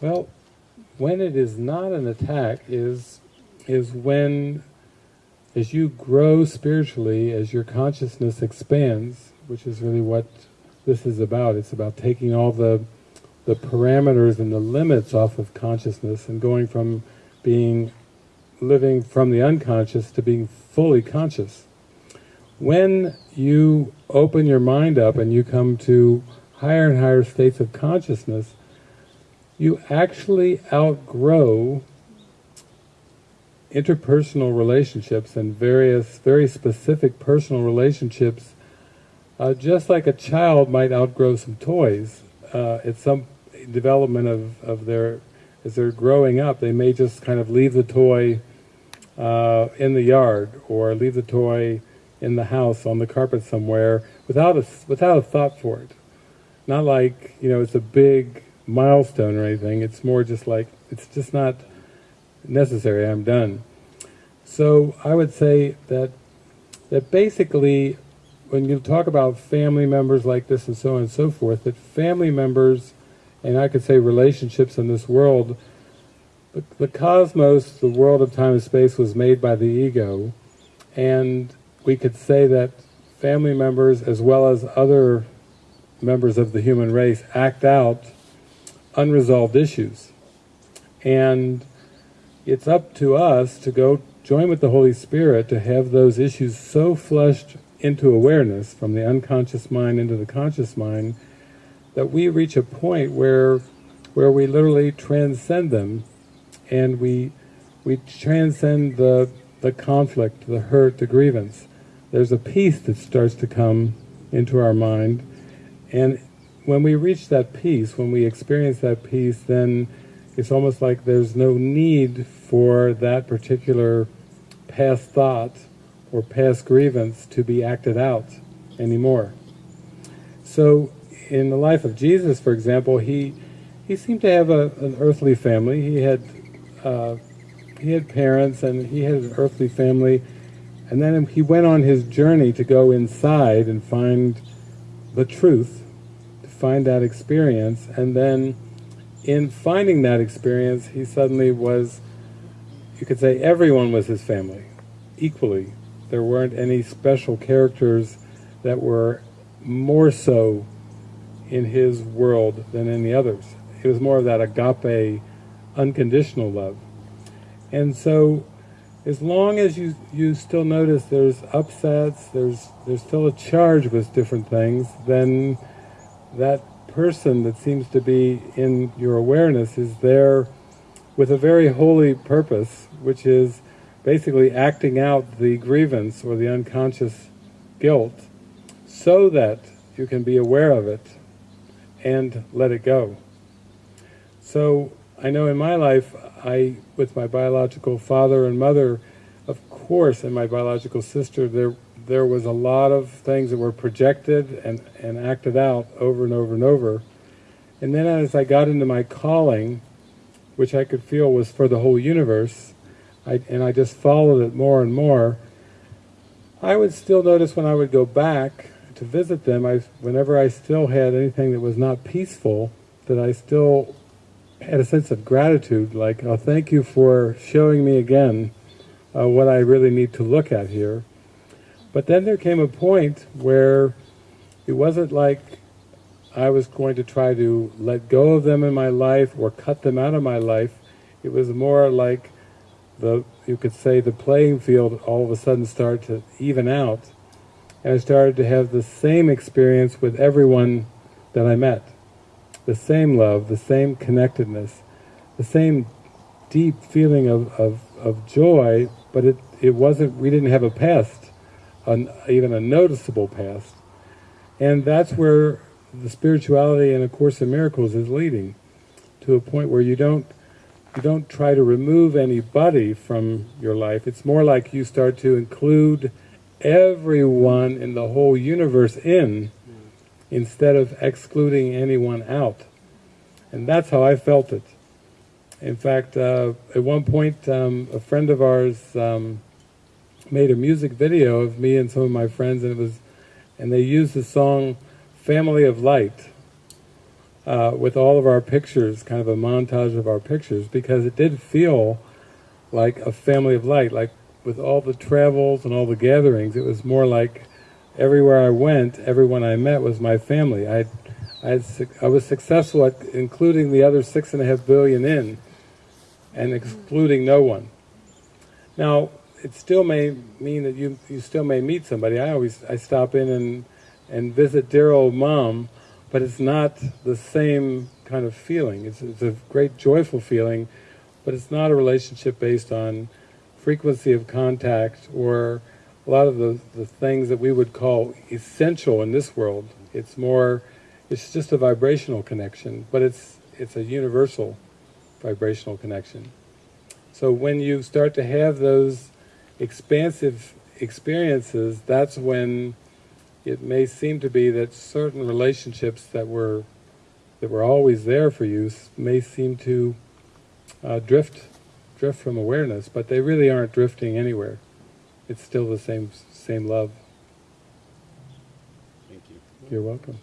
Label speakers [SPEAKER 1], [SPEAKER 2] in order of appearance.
[SPEAKER 1] Well, when it is not an attack is is when as you grow spiritually, as your consciousness expands, which is really what this is about. It's about taking all the the parameters and the limits off of consciousness and going from being living from the unconscious to being fully conscious. When you open your mind up and you come to higher and higher states of consciousness, you actually outgrow interpersonal relationships and various very specific personal relationships. Uh, just like a child might outgrow some toys uh, at some development of, of their as they're growing up they may just kind of leave the toy uh, in the yard or leave the toy in the house on the carpet somewhere without a, without a thought for it. Not like you know it's a big milestone or anything. It's more just like it's just not necessary, I'm done. So I would say that that basically when you talk about family members like this and so on and so forth, that family members, and I could say relationships in this world, the, the cosmos, the world of time and space was made by the ego, and we could say that family members as well as other members of the human race act out unresolved issues. And it's up to us to go join with the Holy Spirit to have those issues so flushed into awareness, from the unconscious mind into the conscious mind, that we reach a point where where we literally transcend them and we we transcend the the conflict, the hurt, the grievance. There's a peace that starts to come into our mind and when we reach that peace, when we experience that peace, then it's almost like there's no need for that particular past thought or past grievance to be acted out anymore. So in the life of Jesus, for example, he he seemed to have a, an earthly family. He had uh, he had parents and he had an earthly family, and then he went on his journey to go inside and find the truth, find that experience, and then in finding that experience, he suddenly was, you could say everyone was his family, equally. There weren't any special characters that were more so in his world than any others. It was more of that agape, unconditional love. And so, as long as you, you still notice there's upsets, there's, there's still a charge with different things, then that person that seems to be in your awareness is there with a very holy purpose, which is basically acting out the grievance or the unconscious guilt so that you can be aware of it and let it go. So I know in my life, I, with my biological father and mother, of course, and my biological sister, there there was a lot of things that were projected and, and acted out over and over and over. And then as I got into my calling, which I could feel was for the whole universe, I, and I just followed it more and more, I would still notice when I would go back to visit them, I, whenever I still had anything that was not peaceful, that I still had a sense of gratitude, like, oh, thank you for showing me again uh, what I really need to look at here. But then there came a point where it wasn't like I was going to try to let go of them in my life or cut them out of my life. It was more like the, you could say the playing field all of a sudden started to even out. And I started to have the same experience with everyone that I met. The same love, the same connectedness, the same deep feeling of, of, of joy, but it, it wasn't, we didn't have a past an, even a noticeable past. And that's where the spirituality in A Course in Miracles is leading, to a point where you don't you don't try to remove anybody from your life. It's more like you start to include everyone in the whole universe in, instead of excluding anyone out. And that's how I felt it. In fact, uh, at one point, um, a friend of ours um, made a music video of me and some of my friends, and it was, and they used the song "Family of Light," uh, with all of our pictures, kind of a montage of our pictures, because it did feel like a family of light. Like with all the travels and all the gatherings, it was more like everywhere I went, everyone I met was my family. I, I, I was successful at including the other six and a half billion in, and excluding no one. Now, it still may mean that you you still may meet somebody. I always I stop in and and visit dear old mom, but it's not the same kind of feeling. It's it's a great joyful feeling, but it's not a relationship based on frequency of contact or a lot of the, the things that we would call essential in this world. It's more, it's just a vibrational connection, but it's it's a universal vibrational connection. So when you start to have those expansive experiences, that's when it may seem to be that certain relationships that were that were always there for you may seem to uh, drift drift from awareness, but they really aren't drifting anywhere. It's still the same same love.
[SPEAKER 2] Thank you.
[SPEAKER 1] You're welcome.